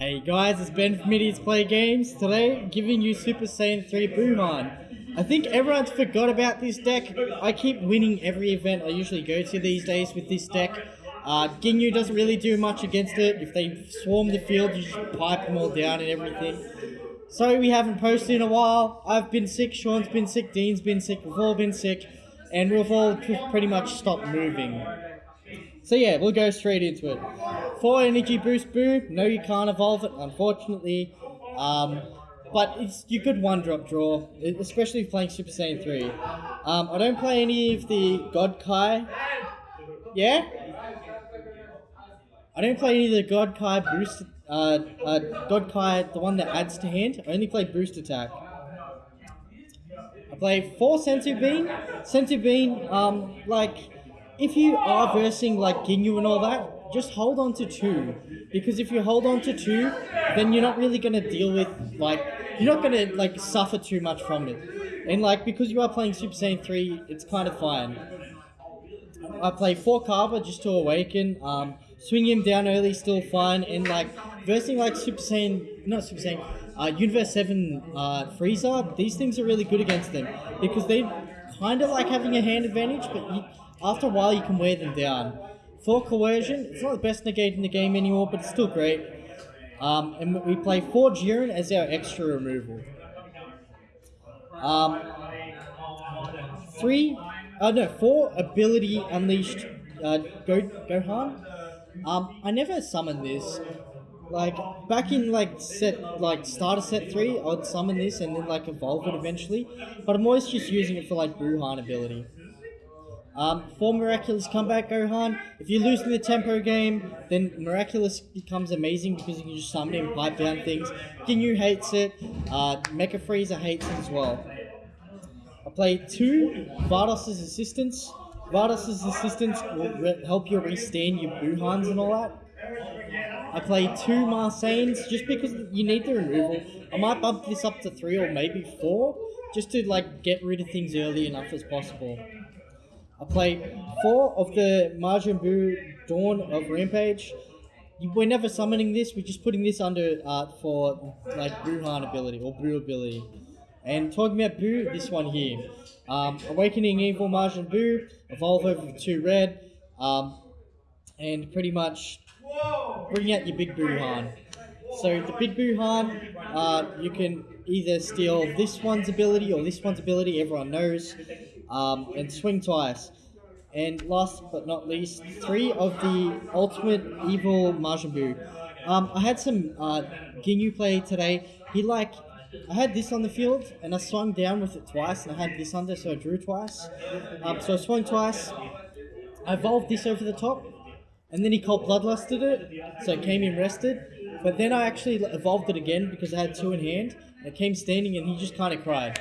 Hey guys, it's Ben from Idiots Play Games. Today, giving you Super Saiyan 3 Buhan. I think everyone's forgot about this deck. I keep winning every event I usually go to these days with this deck. Uh, Ginyu doesn't really do much against it. If they swarm the field, you just pipe them all down and everything. Sorry we haven't posted in a while. I've been sick, Sean's been sick, Dean's been sick, we've all been sick. And we've all pretty much stopped moving. So yeah, we'll go straight into it. For energy boost boo, no you can't evolve it, unfortunately. Um, but it's you could one drop draw, especially playing Super Saiyan 3. Um, I don't play any of the God Kai. Yeah? I don't play any of the God Kai boost, uh, uh, God Kai, the one that adds to hand. I only play boost attack. I play four Senzu Bean. Senzu Bean, um, like, if you are versing like Ginyu and all that, just hold on to two. Because if you hold on to two, then you're not really gonna deal with like you're not gonna like suffer too much from it. And like because you are playing Super Saiyan 3, it's kind of fine. I play four Carver just to awaken. Um, swing him down early, still fine. And like versing like Super Saiyan, not Super Saiyan, uh, Universe 7 uh, Frieza, these things are really good against them because they kind of like having a hand advantage, but you, after a while, you can wear them down. For coercion, it's not the best negate in the game anymore, but it's still great. Um, and we play four Jiren as our extra removal. Um, three, uh, no, four ability unleashed uh, Go Gohan. Um, I never summoned this. Like back in like set like starter set three, I'd summon this and then like evolve it eventually. But I'm always just using it for like Buhan ability. Um, for Miraculous Comeback Gohan, if you lose in the tempo game, then Miraculous becomes amazing because you can just summon him, pipe down things. Ginyu hates it, uh, Mecha Frieza hates it as well. I play two Vados' assistants. Vados' assistants will help you restand your Buhans and all that. I play two Marsanes just because you need the removal. I might bump this up to three or maybe four just to like get rid of things early enough as possible. I play four of the Majin Buu Dawn of Rampage. We're never summoning this, we're just putting this under uh, for like Buhan ability or Buu ability. And talking about Buu, this one here. Um, Awakening Evil Majin Buu, evolve over to red, um, and pretty much bring out your big Buhan. So the big Buhan, uh, you can either steal this one's ability or this one's ability, everyone knows um, and swing twice. And last but not least, three of the ultimate evil Majin Buu. Um, I had some uh, Ginyu play today. He like, I had this on the field and I swung down with it twice and I had this under so I drew twice. Um, so I swung twice. I evolved this over the top and then he cold bloodlusted it so it came in rested. But then I actually evolved it again because I had two in hand. It came standing and he just kind of cried.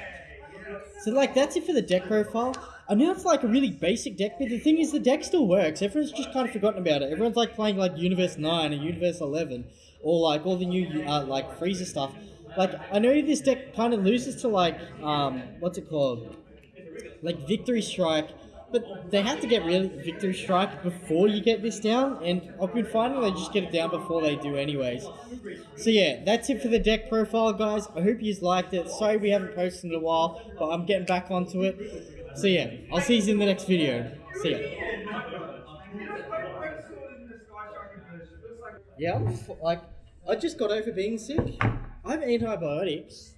So like that's it for the deck profile. I know it's like a really basic deck, but the thing is the deck still works. Everyone's just kind of forgotten about it. Everyone's like playing like Universe 9 and Universe 11 or like all the new uh, like Freezer stuff. Like I know this deck kind of loses to like um what's it called? Like Victory Strike but they have to get really victory strike before you get this down, and I've been finding they just get it down before they do anyways. So yeah, that's it for the deck profile, guys. I hope you liked it. Sorry we haven't posted in a while, but I'm getting back onto it. So yeah, I'll see you in the next video. See ya. Yeah, I'm like, I just got over being sick. I have antibiotics.